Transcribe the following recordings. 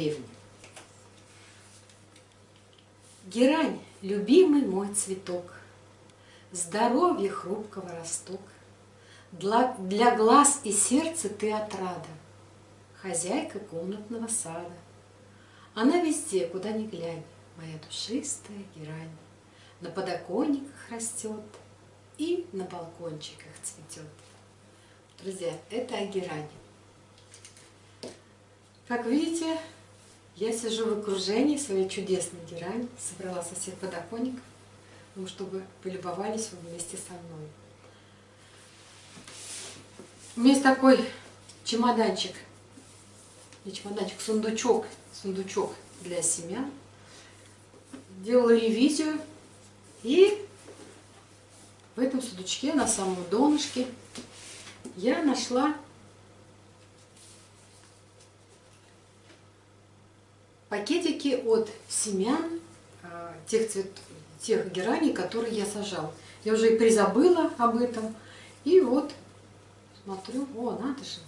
древний. Герань, любимый мой цветок, Здоровье хрупкого росток, для, для глаз и сердца ты отрада, Хозяйка комнатного сада. Она везде, куда ни глянь, Моя душистая герань, На подоконниках растет И на балкончиках цветет. Друзья, это о герани. Как видите, я сижу в окружении своей чудесной герани, собрала со всех ну, чтобы полюбовались вместе со мной. У меня есть такой чемоданчик, не чемоданчик, сундучок, сундучок для семян. Делала ревизию, и в этом сундучке на самом донышке я нашла пакетики от семян а, тех, цвет, тех гераний, которые я сажала. Я уже и призабыла об этом. И вот смотрю, о, надо же.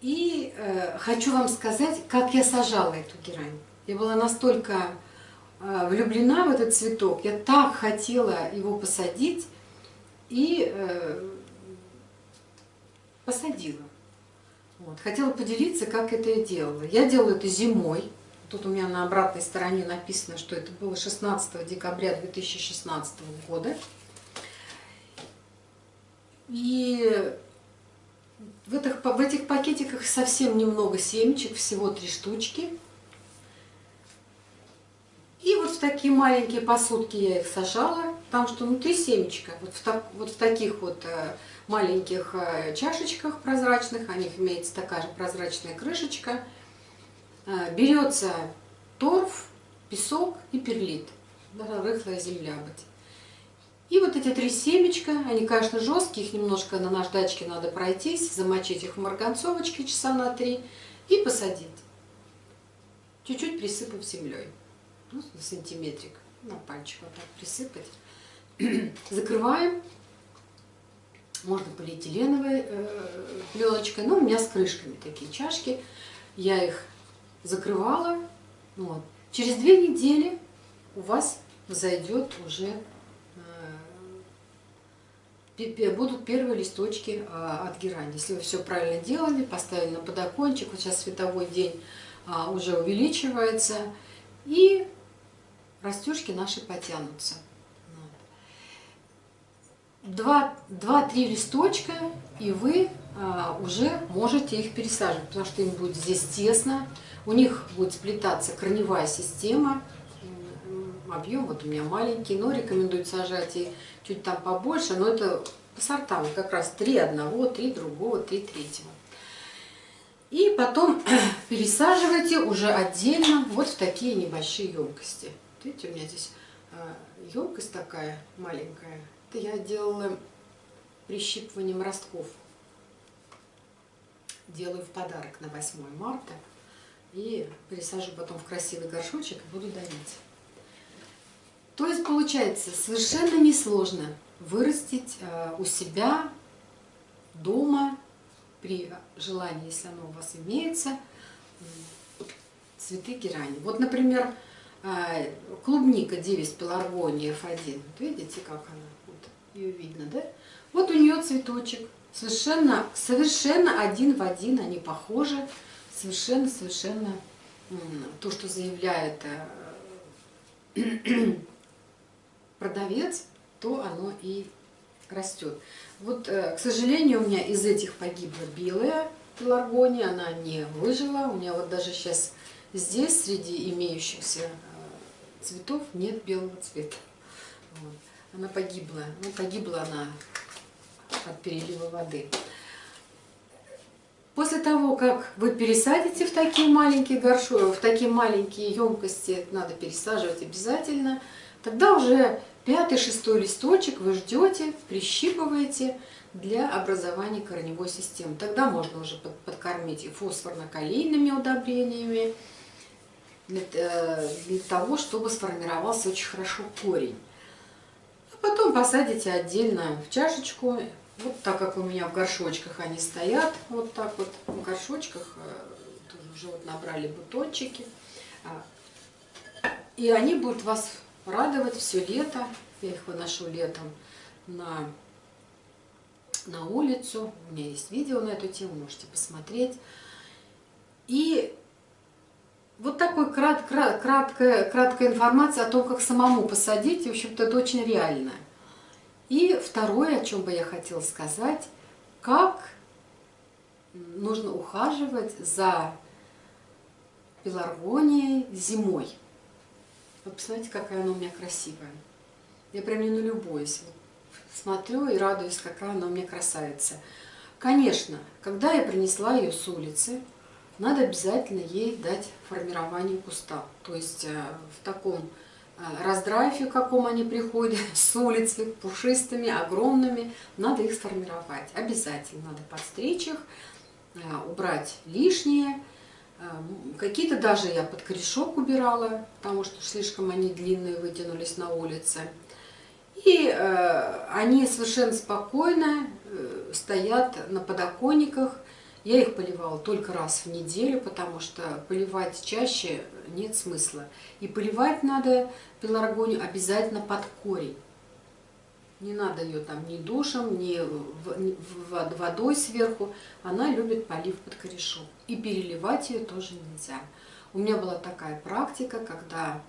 И э, хочу вам сказать, как я сажала эту герань. Я была настолько э, влюблена в этот цветок, я так хотела его посадить и э, посадила. Вот. Хотела поделиться, как это я делала. Я делала это зимой, Тут у меня на обратной стороне написано, что это было 16 декабря 2016 года. И в этих, в этих пакетиках совсем немного семечек, всего три штучки. И вот в такие маленькие посудки я их сажала, потому что внутри семечка. Вот в, так, вот в таких вот э, маленьких э, чашечках прозрачных, у них имеется такая же прозрачная крышечка – берется торф, песок и перлит. Рыхлая земля быть. И вот эти три семечка, они, конечно, жесткие, их немножко на наждачке надо пройтись, замочить их в марганцовочке часа на три и посадить. Чуть-чуть присыпав землей. Ну, сантиметрик, на пальчик вот так присыпать. Закрываем. Можно полиэтиленовой э, пленочкой, но у меня с крышками такие чашки. Я их закрывала. Вот. Через две недели у вас зайдет уже, э, будут первые листочки а, от герани. Если вы все правильно делали, поставили на подокончик, вот сейчас световой день а, уже увеличивается, и растюшки наши потянутся. Два-три листочка, и вы уже можете их пересаживать, потому что им будет здесь тесно, у них будет сплетаться корневая система, объем вот у меня маленький, но рекомендую сажать и чуть там побольше, но это по сортам, как раз три одного, три другого, три третьего. И потом пересаживайте уже отдельно вот в такие небольшие емкости. Видите, у меня здесь а, емкость такая маленькая. Это я делала прищипыванием ростков. Делаю в подарок на 8 марта. И пересажу потом в красивый горшочек и буду дарить. То есть получается совершенно несложно вырастить э, у себя дома, при желании, если оно у вас имеется, цветы герани. Вот, например, э, клубника Девис пеларгония F1. Вот видите, как она? Вот, ее видно, да? Вот у нее цветочек. Совершенно, совершенно один в один они похожи совершенно-совершенно то, что заявляет э, продавец, то оно и растет. Вот, э, к сожалению, у меня из этих погибла белая пеларгония, она не выжила. У меня вот даже сейчас здесь, среди имеющихся э, цветов, нет белого цвета. Вот. Она погибла. Ну, погибла она от перелива воды. После того, как вы пересадите в такие маленькие горшки, в такие маленькие емкости, надо пересаживать обязательно, тогда уже пятый-шестой листочек вы ждете, прищипываете для образования корневой системы. Тогда можно уже подкормить и фосфорно-калийными удобрениями, э, для того, чтобы сформировался очень хорошо корень. А потом посадите отдельно в чашечку вот так как у меня в горшочках они стоят, вот так вот в горшочках, э, уже вот набрали бутончики. А, и они будут вас радовать все лето. Я их выношу летом на, на улицу. У меня есть видео на эту тему, можете посмотреть. И вот такой крат, крат, краткая, краткая информация о том, как самому посадить. В общем-то, это очень реально. И второе, о чем бы я хотела сказать, как нужно ухаживать за пеларгонией зимой. Вы посмотрите, какая она у меня красивая. Я прям не налюбуюсь. Смотрю и радуюсь, какая она у меня красавица. Конечно, когда я принесла ее с улицы, надо обязательно ей дать формирование куста. То есть э, в таком э, раздрайфе, каком они приходят с улицы, пушистыми, огромными, надо их сформировать. Обязательно надо подстричь их, э, убрать лишнее. Какие-то даже я под корешок убирала, потому что слишком они длинные вытянулись на улице. И э, они совершенно спокойно э, стоят на подоконниках, я их поливала только раз в неделю, потому что поливать чаще нет смысла. И поливать надо пеларгонию обязательно под корень. Не надо ее там ни душем, ни водой сверху. Она любит полив под корешок. И переливать ее тоже нельзя. У меня была такая практика, когда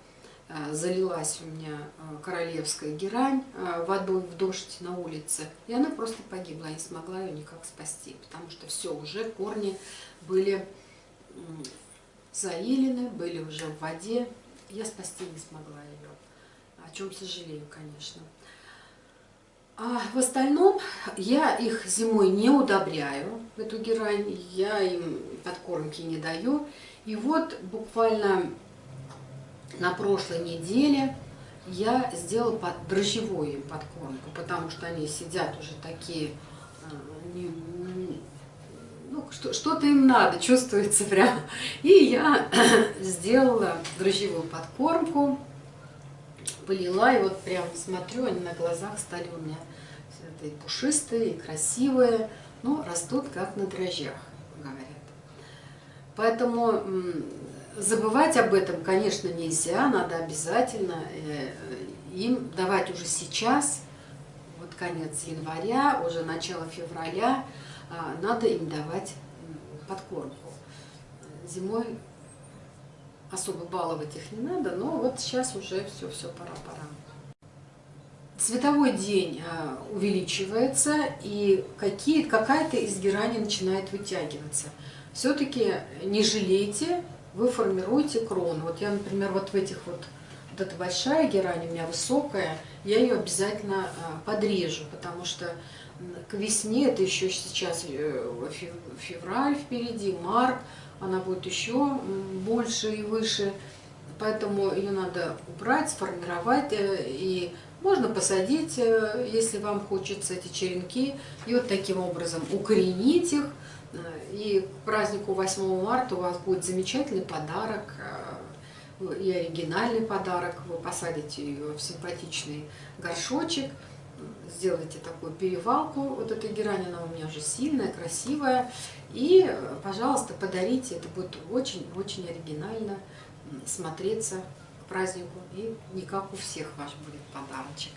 залилась у меня э, королевская герань э, водой в дождь на улице, и она просто погибла, я не смогла ее никак спасти, потому что все, уже корни были заилены, были уже в воде, я спасти не смогла ее, о чем сожалею, конечно. А в остальном я их зимой не удобряю, эту герань, я им подкормки не даю, и вот буквально на прошлой неделе я сделала под дрожжевую подкормку, потому что они сидят уже такие, э, ну, что-то им надо, чувствуется прям. И я сделала дрожжевую подкормку, полила, и вот прям смотрю, они на глазах стали у меня и пушистые, и красивые, но растут как на дрожжах, говорят. Поэтому забывать об этом, конечно, нельзя, надо обязательно э, им давать уже сейчас, вот конец января, уже начало февраля, а, надо им давать подкормку. Зимой особо баловать их не надо, но вот сейчас уже все, все, пора-пора. Цветовой день а, увеличивается, и какая-то из герани начинает вытягиваться. Все-таки не жалейте вы формируете крону. Вот я, например, вот в этих вот, вот эта большая герань у меня высокая, я ее обязательно а, подрежу, потому что к весне, это еще сейчас э, февраль впереди, март, она будет еще больше и выше, поэтому ее надо убрать, сформировать, э, и можно посадить, э, если вам хочется эти черенки, и вот таким образом укоренить их, и к празднику 8 марта у вас будет замечательный подарок, э, и оригинальный подарок. Вы посадите ее в симпатичный горшочек, сделайте такую перевалку. Вот эта герань, она у меня уже сильная, красивая. И, пожалуйста, подарите. Это будет очень-очень оригинально смотреться к празднику. И не как у всех ваш будет подарочек.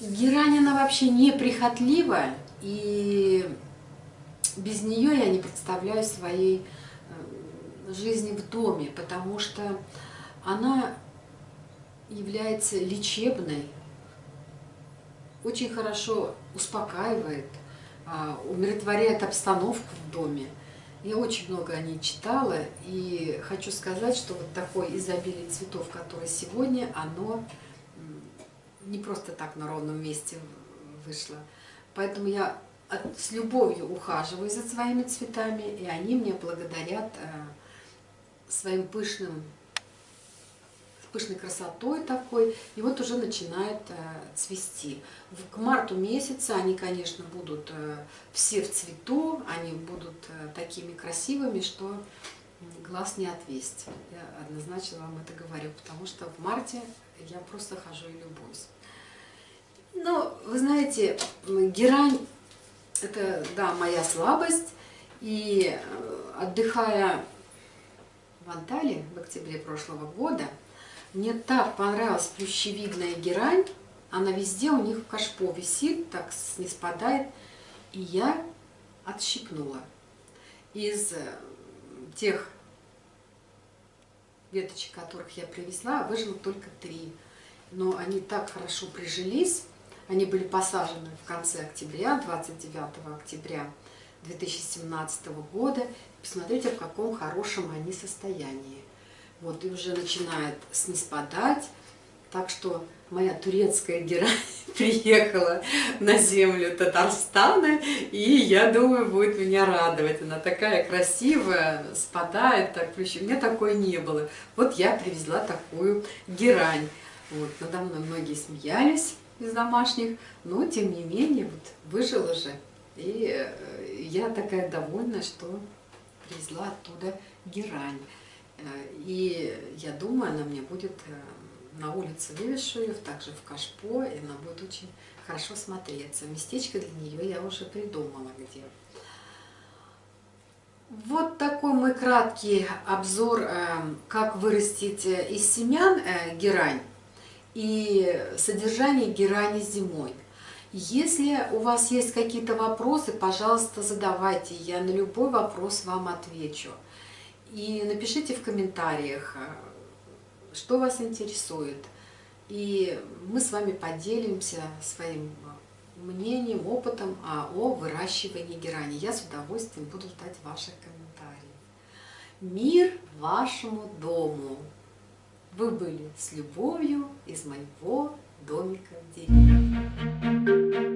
Герань, она вообще неприхотливая, и без нее я не представляю своей э, жизни в доме, потому что она является лечебной, очень хорошо успокаивает, а, умиротворяет обстановку в доме. Я очень много о ней читала, и хочу сказать, что вот такое изобилие цветов, которое сегодня, оно не просто так на ровном месте вышло. Поэтому я с любовью ухаживаю за своими цветами, и они мне благодарят э, своим пышным, пышной красотой такой, и вот уже начинает э, цвести. К марту месяца они, конечно, будут э, все в цвету, они будут э, такими красивыми, что глаз не отвесть. Я однозначно вам это говорю, потому что в марте я просто хожу и любуюсь. Ну, вы знаете, герань это, да, моя слабость. И э, отдыхая в Анталии в октябре прошлого года, мне так понравилась плющевидная герань. Она везде у них в кашпо висит, так не спадает. И я отщипнула. Из э, тех веточек, которых я привезла, выжило только три. Но они так хорошо прижились. Они были посажены в конце октября, 29 октября 2017 года. Посмотрите, в каком хорошем они состоянии. Вот, и уже начинает снеспадать. Так что моя турецкая герань приехала на землю Татарстана, и я думаю, будет меня радовать. Она такая красивая, спадает, так У меня такой не было. Вот я привезла такую герань. Вот, надо мной многие смеялись из домашних, но тем не менее вот выжила же. И э, я такая довольна, что привезла оттуда герань. Э, и я думаю, она мне будет э, на улице Левишуев, также в Кашпо, и она будет очень хорошо смотреться. Местечко для нее я уже придумала где. Вот такой мой краткий обзор, как вырастить из семян герань и содержание герани зимой. Если у вас есть какие-то вопросы, пожалуйста, задавайте, я на любой вопрос вам отвечу. И напишите в комментариях, что вас интересует. И мы с вами поделимся своим мнением, опытом о выращивании герани. Я с удовольствием буду ждать ваших комментариев. Мир вашему дому! Вы были с любовью из моего домика в деревне.